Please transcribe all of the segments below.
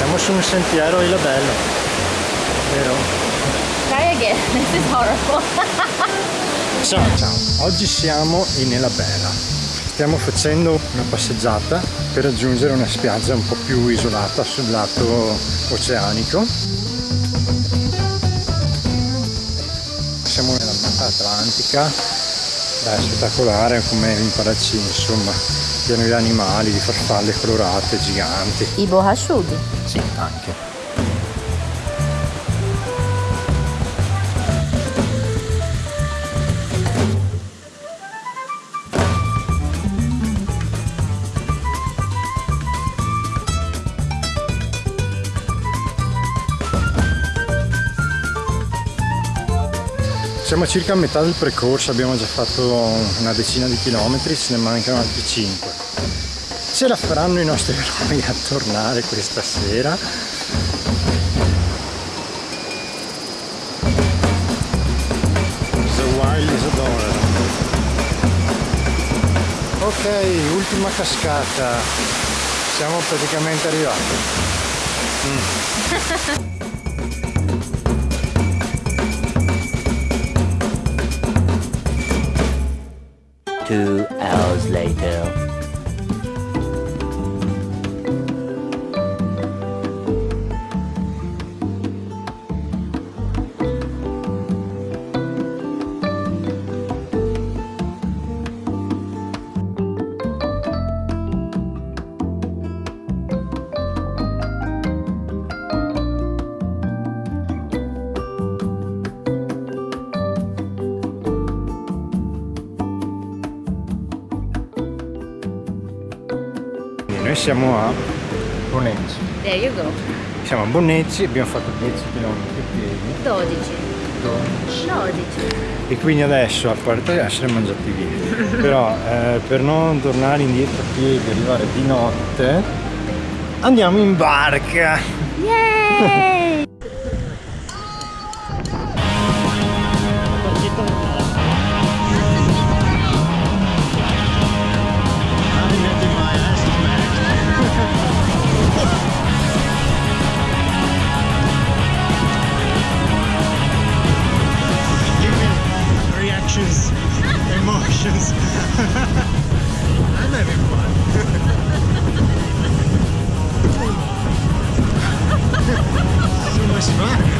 Siamo su un sentiero Ilabella, vero? Try again. This is horrible. Ciao ciao, oggi siamo in Elabella. Stiamo facendo una passeggiata per raggiungere una spiaggia un po' più isolata sul lato oceanico. Siamo nella Mata Atlantica, è spettacolare come in Paracini, insomma, pieno di animali, di farfalle colorate, giganti. I borrachudo. Sì, anche. Siamo a circa a metà del percorso, abbiamo già fatto una decina di chilometri, ce ne mancano altri 5. Ce la faranno i nostri eroi a tornare questa sera? The wild is adorable. Ok, ultima cascata. Siamo praticamente arrivati. Mm. Two hours later. Noi siamo a Bonecci. There you go. Siamo a Bonnecci, abbiamo fatto 10 km piedi 12. 12. 12. e quindi adesso, a parte essere mangiati via, però eh, per non tornare indietro a piedi e arrivare di notte, andiamo in barca! Yay! Nice.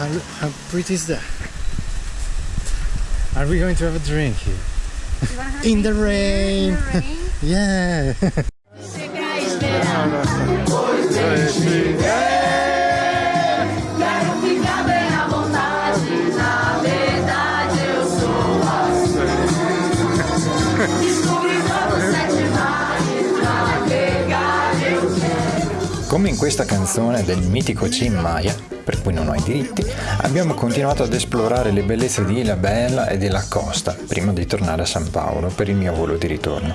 How, how pretty is that? Are we going to have a drink here? In the rain. yeah. Come in questa canzone del mitico Cim Maya, per cui non ho i diritti, abbiamo continuato ad esplorare le bellezze di Ilhabella e della costa prima di tornare a San Paolo per il mio volo di ritorno.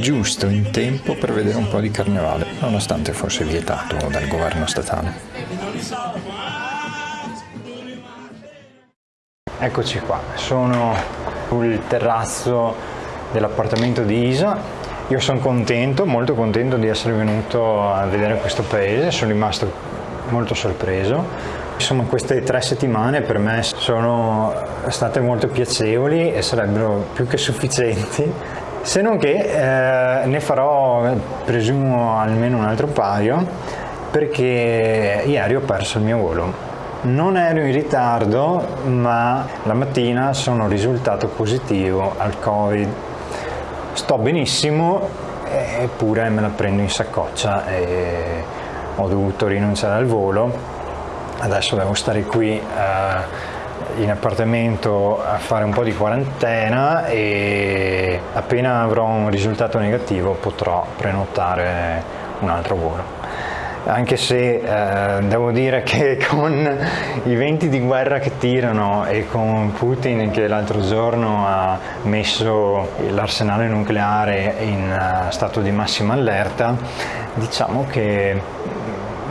Giusto in tempo per vedere un po' di carnevale, nonostante fosse vietato dal governo statale. Eccoci qua, sono sul terrazzo dell'appartamento di Isa. Io sono contento, molto contento di essere venuto a vedere questo paese, sono rimasto molto sorpreso. Insomma queste tre settimane per me sono state molto piacevoli e sarebbero più che sufficienti, se non che eh, ne farò presumo almeno un altro paio perché ieri ho perso il mio volo. Non ero in ritardo, ma la mattina sono risultato positivo al Covid. Sto benissimo eppure me la prendo in saccoccia e ho dovuto rinunciare al volo. Adesso devo stare qui eh, in appartamento a fare un po' di quarantena e appena avrò un risultato negativo potrò prenotare un altro volo anche se eh, devo dire che con i venti di guerra che tirano e con Putin che l'altro giorno ha messo l'arsenale nucleare in uh, stato di massima allerta, diciamo che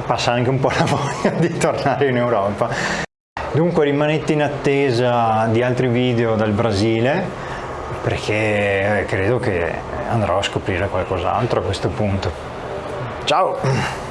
passa anche un po' la voglia di tornare in Europa. Dunque rimanete in attesa di altri video dal Brasile perché credo che andrò a scoprire qualcos'altro a questo punto. Ciao!